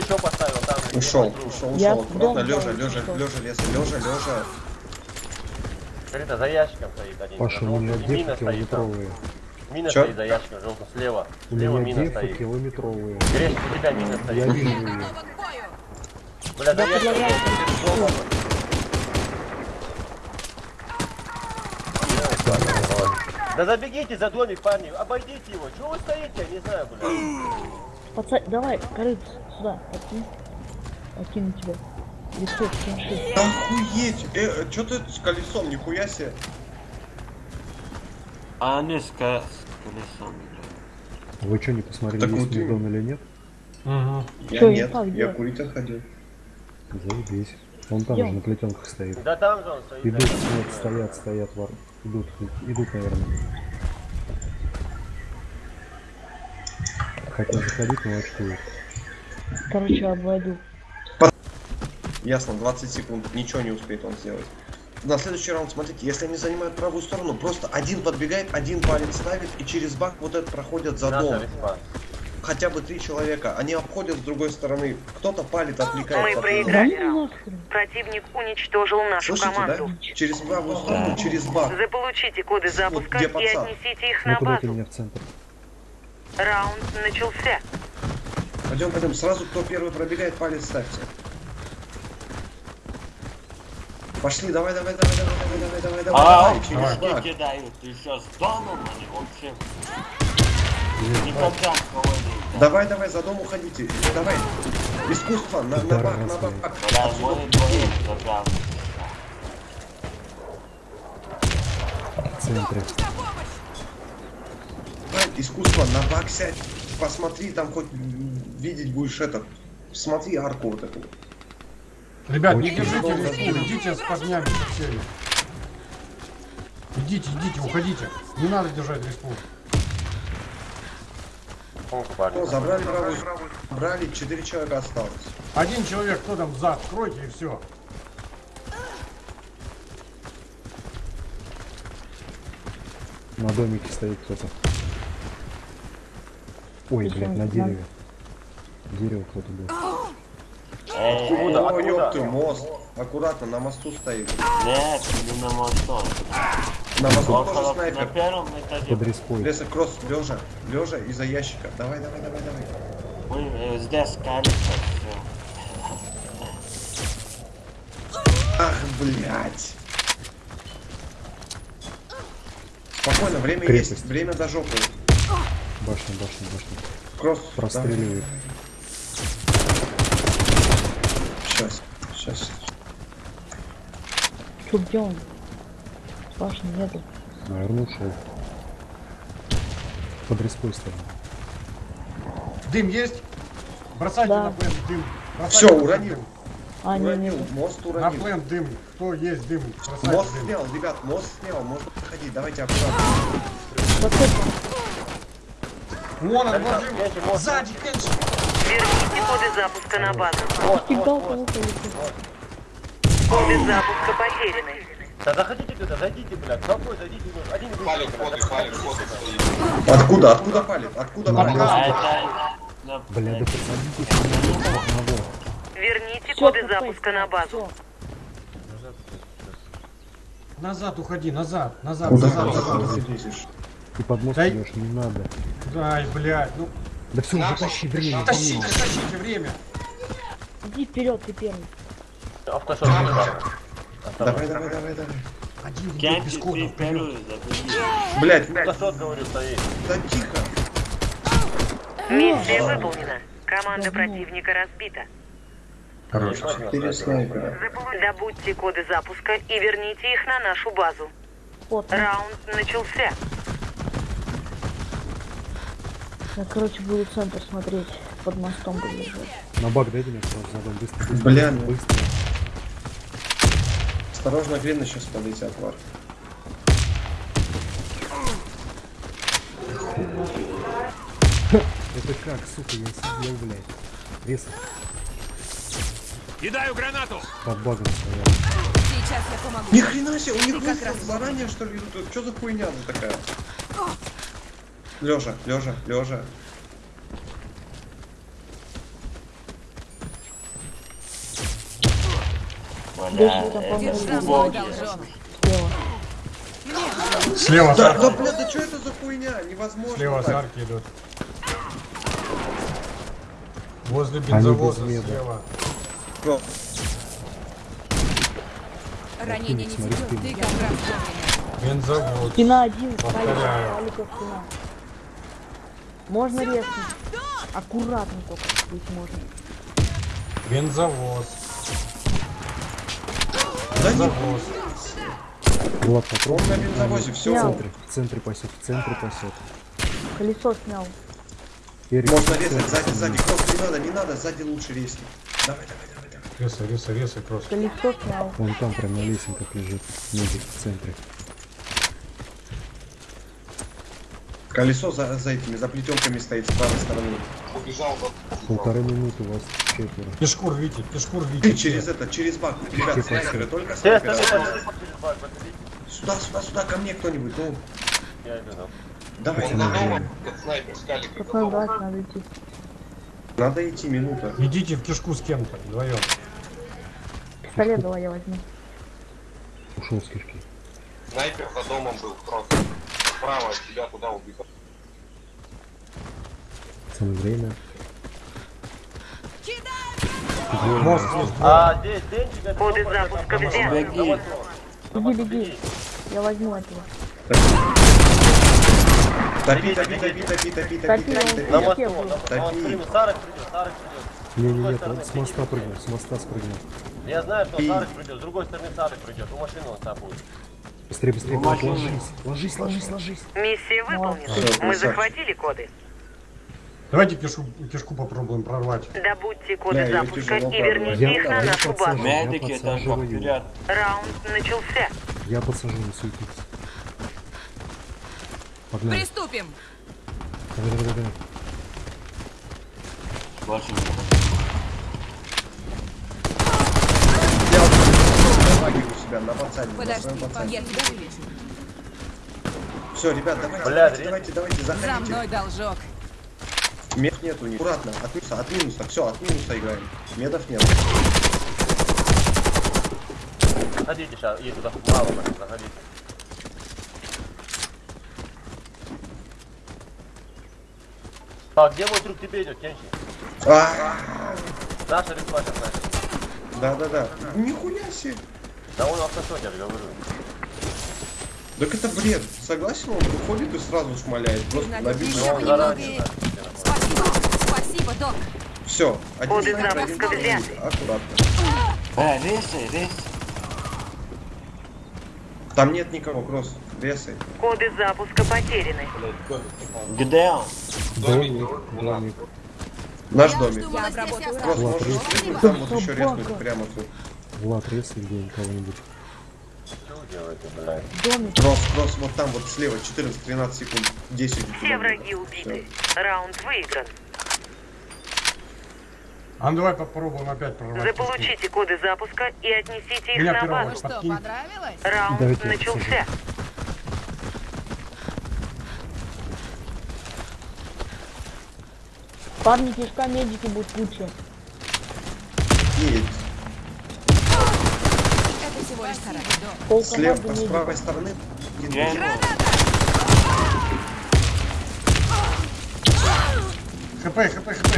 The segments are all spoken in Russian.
еще поставил, там. Ушел, ушел, Я ушел. Аккуратно, лежа, лежа, лежа, леса, лежа, лежа. А за ящиком стоит один. Паша, у меня мина стоит там. километровые. Мина Чё? стоит за ящиком, желтым слева. У Слева меня мина стоит. километровые. Гресь, у тебя мина Я стоит. вижу ее. Бля, за Я ящиком. Да забегите за домик, парни, обойдите его. Чего вы стоите, я не знаю, бля. Пацан, давай, корыц, сюда, подкинь. Подкину тебя. Рисуй, кинши. Охуеть! Э, что ты с колесом, нихуя себе? А они с, ко- с колесом, блядь. Вы что, не посмотрели, Так есть дом или нет? Я Чё, нет, где? я курить ходил. Заебись. Он там Идём. же на плетенках стоит. Да там же он стоит. Идут, да. нет, стоят, стоят, вар. Идут, идут, наверное. Хотят заходить, но очкуют. Короче, обойду. Ясно, 20 секунд, ничего не успеет он сделать. На следующий раунд, смотрите, если они занимают правую сторону, просто один подбегает, один палец ставит, и через бак вот этот проходят за дом. Хотя бы три человека. Они обходят с другой стороны. Кто-то палит, отвлекает. Мы проиграли. Ну. Противник уничтожил нашу Слышите, команду. да? Через правую сторону, через бак. Заполучите коды запуска где и отнесите их Ну на базу. меня в центр? Раунд начался. Пойдем, пойдем. Сразу, кто первый пробегает, палец ставьте. Пошли, давай, давай, давай, давай, давай, давай, давай, А, давай, через бак. кидают еще с домом, они вообще... Никогда кого не... Давай, давай, за дом уходите. Давай. Искусство, на, на бак, на бак. Да, уйдите. двоих забрал. В центре. Искусство, на бак сядь. Посмотри, там хоть видеть будешь этот. Смотри арку вот эту. Ребят, не Очень держите будет. идите с парнями со всеми. Идите, идите, уходите. Не надо держать парни? О, забрали правую. Брали, четыре человека осталось. Один человек, кто там зад, кройте и все. На домике стоит кто-то. Ой, блядь, на дереве. Дерево кто-то был. Эй, Куда? О, Откуда? ёпты, мост. Аккуратно, на мосту стоит. нет, не на мосту. На мосту тоже Около, на снайпер. первом этаже. Под респой. Леса кросс, лежа, лежа из-за ящика. Давай, давай, давай, давай. Ой, э, здесь все. Ах, блядь. Спокойно, время Крепость. есть, время до жопы. Башня, башня, башня. Кросс. Простреливает. Сейчас, сейчас. Чё, где он? Башни нету. Наверное, ушел. Под респой стоит. Дым есть? Бросайте Да. на плен дым. Бросайте Все, на уронил. А, не, Уронил, нету. мост На уронил. плен дым. Кто есть дым? Бросайте Мост дым. снял, ребят, мост снял, можно подходить, давайте аккуратно. Вон он, мост. Сзади, Кенчи. Верните коды запуска на базу. Стегал кого полетел. Коды запуска потеряны. Да заходите туда, зайдите, блядь. Какой зайдите? Один Палит, коды, палит, стоит. Откуда, откуда палит? Откуда палит? Бля, да посадите еще на одного. Верните коды запуска на базу. Назад уходи, назад, назад, назад, назад. Ты под мост Да и- идешь, не надо. Дай, блядь, ну Да все, уже тащи время. тащите, тащите время. Иди вперед, ты первый. Автошот, парни. Давай, давай, давай, давай. Один Кенчи, без ты кода вперед. забери. Блять, Автошот, говорю, стоит. да тихо. Миссия выполнена. Команда противника разбита. Четыре снайпера. Добудьте коды запуска и верните их на нашу базу. Вот. Раунд начался. Я, короче, буду центр смотреть. Под мостом буду лежать. На бак дайте мне сразу задом быстро. быстро, Бля, ну. быстро. Осторожно, грены сейчас полетят, Вар. Это как, сука, я сидел, блядь. Рез. Кидаю гранату! Под багом стоял. Сейчас я помогу. Ни хрена себе, у них выстрел заранее что ли идут? Что за хуйня такая? Лежа, лежа, лежа. Слева да, да, бля, да что это за хуйня? Невозможно. Слева так. арки идут. Возле бензовоза слева. Го. Ранение не тебе, ты как раз Бензовоз. Спина один, Повторяю. Можно резко. Аккуратно только быть можно. Бензовоз. Да Бензовоз. Влад, попробуй. на бензовозе, В все. центре, в центре пасет, в центре пасет. Колесо снял. Эрик, Можно в резать сзади, сзади. Просто не надо, не надо, сзади лучше резки. Давай, давай, давай, давай. Резай, резай, резай просто. Колесо снял. Вон там прям на лесенках лежит. Медик в центре. Колесо за, за этими, за плетенками стоит с правой стороны. Убежал, Полторы минуты у вас четверо. Пешку рвите, пешку рвите. Через это, через бак. Ребят, снайперы, только снайперы. Сюда, сюда, сюда, ко мне кто-нибудь. Ну, Я иду, да. давай. Снайпер надо идти. Надо идти, минута. Идите в кишку с кем-то, вдвоем. Пистолет давай я возьму. Ушел с кишки. Снайпер за домом был просто. Справа от тебя куда убегал. Самое время. Мост есть. А здесь это Коды супер, запуска автомат. Беги. Беги. Я возьму этого. Топи, топи, топи, топи, топи, топи, Топи, топи, На топи. мосту, на Топи. прыгнул. Сарок придет, Сарок придет. Не-не-не, стороны он с моста прыгнул, с моста спрыгнул. Я знаю, что Сарок придет. С другой стороны Сарок придет. У машины он там будет. Быстрее, быстрее, Ну, ложись, ложись, ложись, ложись. Миссия выполнена. Мы захватили коды. Давайте кишку, кишку попробуем прорвать. Добудьте коды Да, запуска и верните Я, их на я нашу базу. Медики подсаживаю. вперед. Раунд начался. Я подсажу, не суетись. Погнали. Приступим. Давай, давай, давай. Не Я вот на себя, на пацане, на Подожди, своем пацане. я тебя вылечу. Все, ребят, давайте, Бля, давайте, давайте, давайте, За заходите. мной должок. Мед нет у них. Аккуратно, от минуса, от минуса. Все, от минуса играем. Медов нет. Заходите сейчас, и туда мало заходите. Так, где мой друг тебе идет, Кенчи? А, Наша респаша, наша. Да-да-да. Нихуя себе. Да он же говорю. Так это бред. Согласен, он выходит и сразу шмаляет. Просто набил. еще он немного. заранее, Спасибо. Спасибо, док. Все, один Коды снайпер, один запуска снайпер. взяты. Аккуратно. Э, резай, резай. Там нет никого, Кросс. Ресай. Коды запуска потеряны. Где он? Домик, домик. Наш домик. Я. Кросс, можешь там вот еще резнуть прямо тут. Влад, резай где кого-нибудь. Что вы делаете, блядь? Домик. Кросс, кросс, вот там вот слева, 14-13 секунд, 10 у тебя Все будет. враги убиты. Раунд выигран. А ну давай попробуем опять прорвать. Заполучите коды запуска и отнесите их Меня на Ну базу. что, понравилось? Раунд Давайте начался. Парни, кишка, медики будут лучше. Пол Слева, с правой стороны. ХП, ХП, ХП.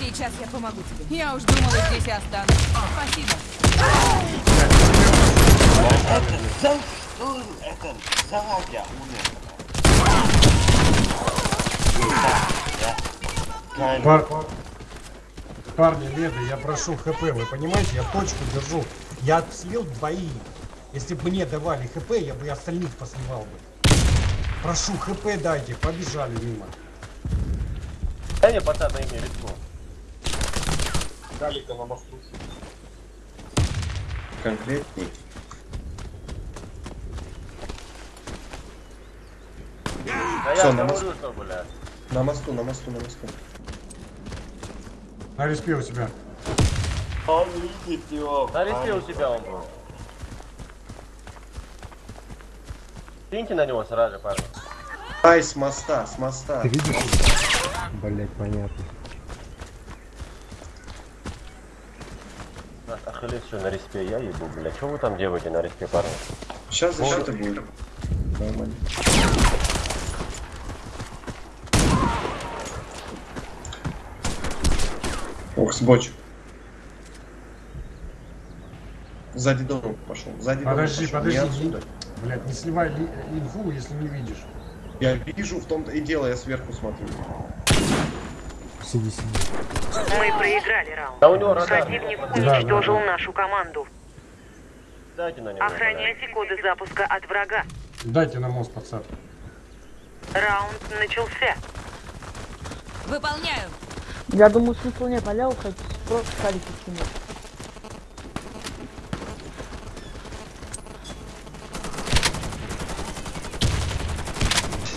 Сейчас я помогу тебе. Я уж думала, здесь и останусь. Спасибо. Это за что это заводя умер. Пар... Парни, леды, я прошу ХП, вы понимаете, я точку держу. Я слил двоих. Если бы мне давали ХП, я бы и остальных посливал бы. Прошу, ХП дайте, побежали мимо. Дай мне пацан на имя рискну. Калика на мосту. Конкретней. Да Всё, я на говорю, что, блядь. На мосту, на мосту, на мосту. На респе у себя. Он видит его. На респе у себя он был. Киньте на него сразу, парни. Ай, с моста, с моста. Ты видишь? Блять, понятно. Ахиллес что, на респе я ебу, бля. Что вы там делаете на респе, парни? Сейчас защита будет. Нормально. Ох, сбоч. Сзади дома пошел. Сзади Подожди, пошел. подожди. Не. Блять, не сливай ли- инфу, если не видишь. Я вижу, в том-то и дело, я сверху смотрю. Сиди, сиди. Мы проиграли раунд. Да у него радар. Противник да, уничтожил да. нашу команду. Дайте на него. Охраняйте коды запуска от врага. Дайте на мост подсадку. Раунд начался. Выполняю. Я думаю, смысла нет, аля уходить, просто халики кинуть.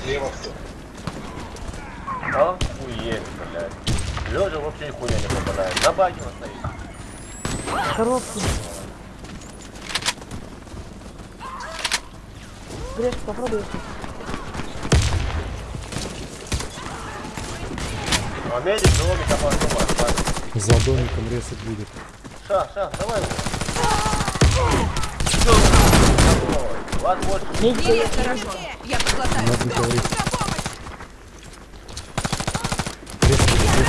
Слева кто? Охуеть, блядь. Лежа вообще и хуя не попадает. На баге стоит. Коробки. Греш, попробуй. А медик домик, а потом отпадет. За домиком резать будет. Ша, ша, давай. Давай. Вас больше. Медик, Есть хорошо. Я поглотаю. Надо Доктор, говорить. на помощь! Резать.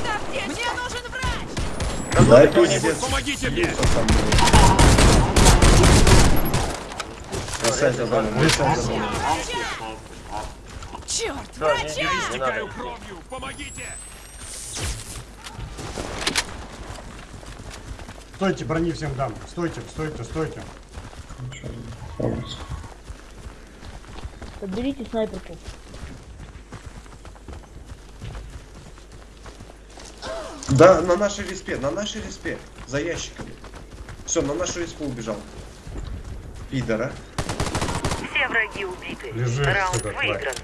Ставьте! Мне нужен врач! Да, пиздец. Помогите мне! Бросай за домом, бросай за домом. Черт, Да, врача! не, не надо. Стойте, брони всем дам. Стойте, стойте, стойте. Подберите снайперку. Да, на нашей респе, на нашей респе. За ящиками. Все, на нашу респу убежал. Пидора. Все враги убиты. Лежи Раунд выигран.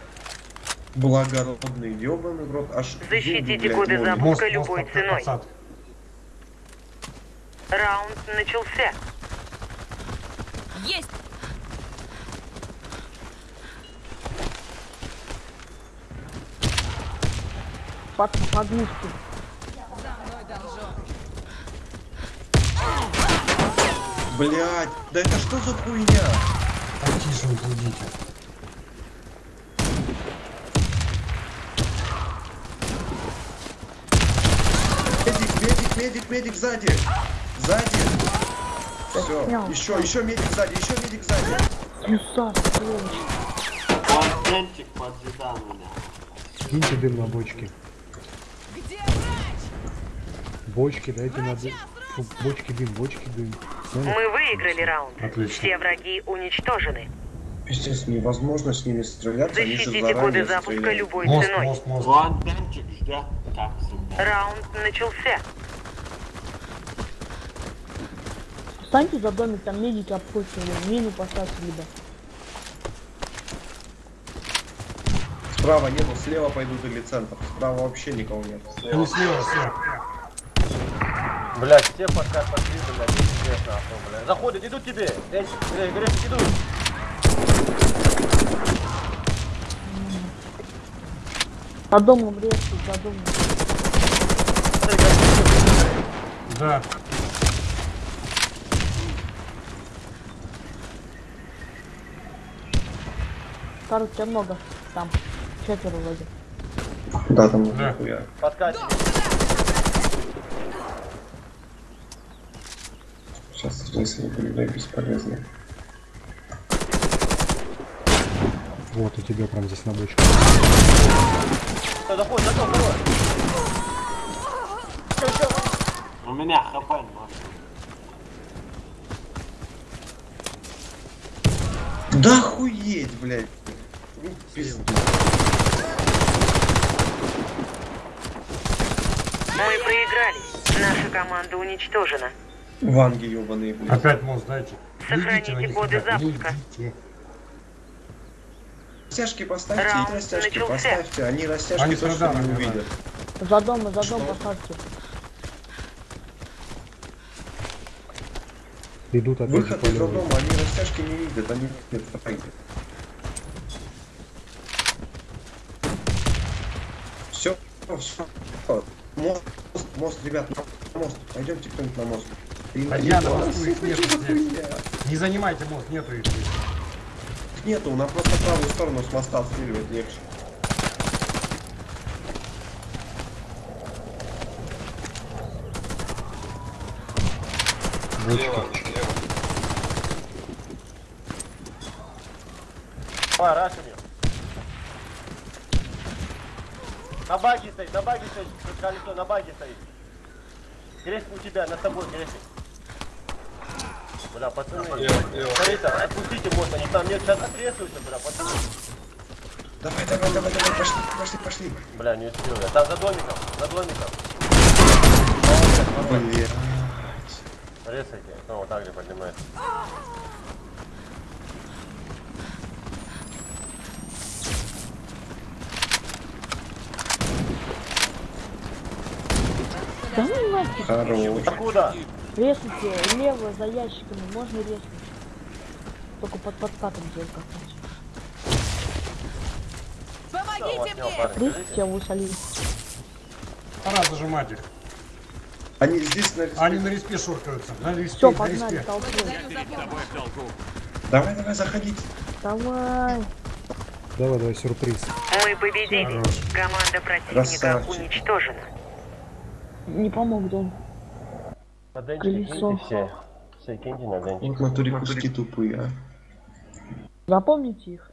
Благородный, ебаный рот. Аж Защитите блядь, коды запуска. Мост, мост любой под- ценой. подсадка. Раунд начался. Есть! Под подмышки. За мной должок. Блядь, да это что за хуйня? Потише не будите. Медик, медик, медик, медик сзади. Сзади. Все, еще, еще медик сзади, еще медик сзади. Юса, поджидал меня. Киньте дым на бочки. Бочки, дайте на дым. Фу, Бочки дым, бочки дым. Сняли? Мы выиграли раунд. Отлично. Все враги уничтожены. Пиздец, невозможно с ними стреляться, Защитите коды запуска стреляют. любой Мост, ценой. мост, мост. Контентик ждет, как всегда. Раунд начался. Встаньте за домик, там медики обходят, мину поставьте либо. Справа нету, слева пойдут или центр. Справа вообще никого нет. Они слева, слева. Блядь, все пока пошли, блядь, пиздец нахуй, блядь. Заходят, идут тебе. Эй, эй, Греш, идут. За домом резко, за домом. Да. Карл, тебя много там. Четверо вроде. Да, там Да. нихуя. Подкатили. Сейчас если были бесполезно. Вот у тебя прям здесь на бочке. Кто заходит, заходит, давай. У меня хп. Да охуеть, блядь. Ну, пизду. Мы проиграли. Наша команда уничтожена. Ванги ебаные, блядь. Опять мост дайте. Сохраните них, коды ребят, запуска. Растяжки поставьте Раунд и растяжки начался. поставьте. Они растяжки Они точно не радарами, увидят. За домом, за Что? домом поставьте. Идут опять Выход из дома, они растяжки не видят, они нет, Все, все. Мост, мост, ребят, на мост. Пойдемте кто-нибудь на мост. На их нету? Не занимайте мост, нету их. Нету, нам просто правую сторону с моста отстреливать легче. Слева, слева. А, рашами. На баге стоит, на баге стоит, колесо на баге стоит. Крестик у тебя, над тобой крестик. Бля, пацаны, смотрите, отпустите мост, они там нет, сейчас отрезаются, бля, пацаны. Давай, давай, давай, давай, пошли, пошли, пошли. Бля, не успел я. Там за домиком, за домиком. Блин. Резайте, ну вот так же поднимает. Ну. Хорош. Откуда? Резните лево за ящиками, можно резнуть. Только под подкатом делать как-нибудь. Помогите мне! парень, Резните. Пора зажимать их. Они здесь на респе. Они на респе шуркаются. На респе, Все, на погнали, респе. толпой. Давай, давай, заходите. Давай. Давай, давай, сюрприз. Мы победили. Команда противника Красавчик. уничтожена. Не помог дом. На денчик Колесо. киньте все. Все киньте на денчик. Вот натуре куски тупые, а. Запомните их.